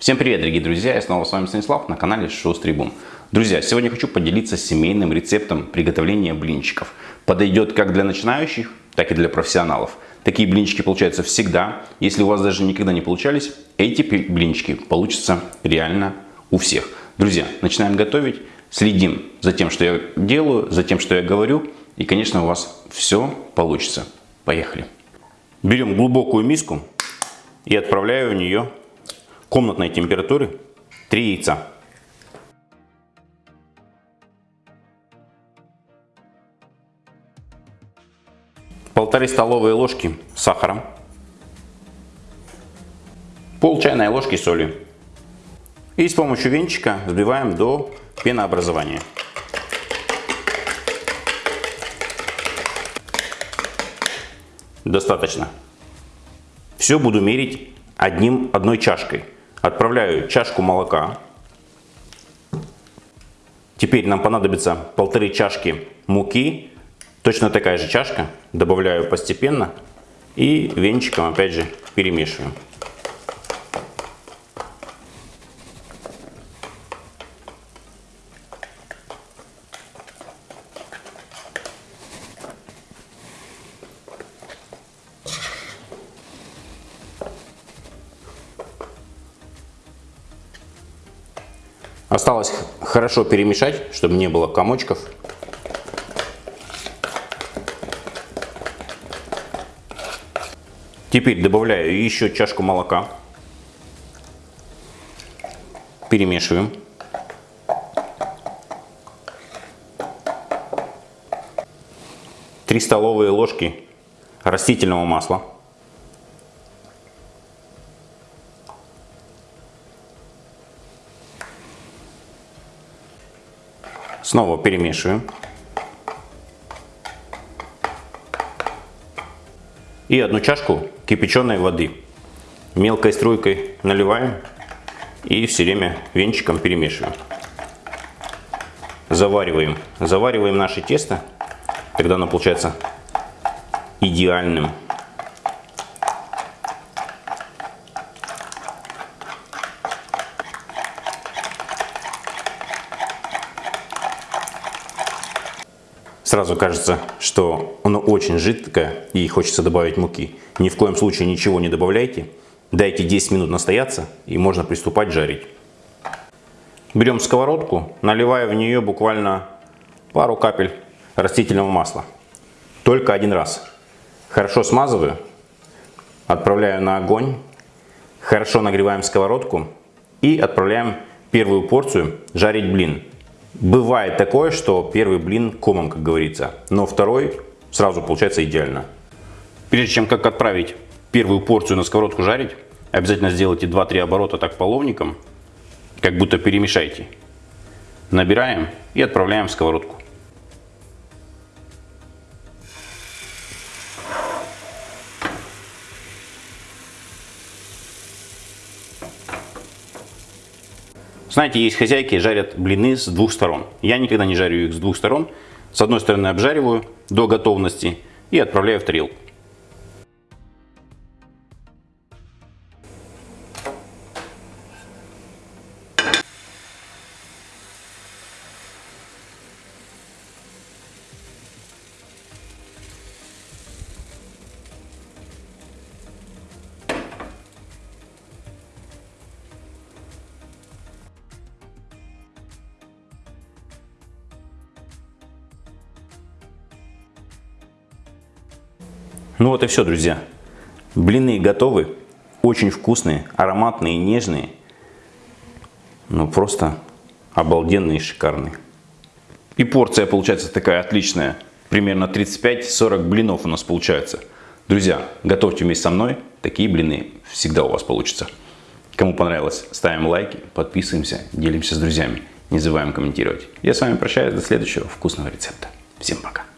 Всем привет, дорогие друзья! Я снова с вами Станислав на канале Шустрый Бум. Друзья, сегодня хочу поделиться семейным рецептом приготовления блинчиков. Подойдет как для начинающих, так и для профессионалов. Такие блинчики получаются всегда. Если у вас даже никогда не получались, эти блинчики получатся реально у всех. Друзья, начинаем готовить. Следим за тем, что я делаю, за тем, что я говорю. И, конечно, у вас все получится. Поехали! Берем глубокую миску и отправляю в нее комнатной температуры 3 яйца. Полторы столовые ложки сахара. Пол чайной ложки соли. И с помощью венчика взбиваем до пенообразования. Достаточно. Все буду мерить одним, одной чашкой. Отправляю чашку молока. Теперь нам понадобится полторы чашки муки. Точно такая же чашка. Добавляю постепенно. И венчиком опять же перемешиваем. Осталось хорошо перемешать, чтобы не было комочков. Теперь добавляю еще чашку молока. Перемешиваем. Три столовые ложки растительного масла. Снова перемешиваем. И одну чашку кипяченой воды. Мелкой струйкой наливаем и все время венчиком перемешиваем. Завариваем. Завариваем наше тесто, когда оно получается идеальным. Сразу кажется, что оно очень жидкое и хочется добавить муки. Ни в коем случае ничего не добавляйте. Дайте 10 минут настояться и можно приступать жарить. Берем сковородку, наливая в нее буквально пару капель растительного масла. Только один раз. Хорошо смазываю, отправляю на огонь, хорошо нагреваем сковородку и отправляем первую порцию жарить блин. Бывает такое, что первый блин комом, как говорится, но второй сразу получается идеально. Прежде чем как отправить первую порцию на сковородку жарить, обязательно сделайте 2-3 оборота так половником, как будто перемешайте. Набираем и отправляем в сковородку. Знаете, есть хозяйки, жарят блины с двух сторон. Я никогда не жарю их с двух сторон. С одной стороны обжариваю до готовности и отправляю в тарелку. Ну вот и все, друзья. Блины готовы. Очень вкусные, ароматные, нежные. Ну просто обалденные и шикарные. И порция получается такая отличная. Примерно 35-40 блинов у нас получается. Друзья, готовьте вместе со мной. Такие блины всегда у вас получатся. Кому понравилось, ставим лайки, подписываемся, делимся с друзьями. Не забываем комментировать. Я с вами прощаюсь до следующего вкусного рецепта. Всем пока.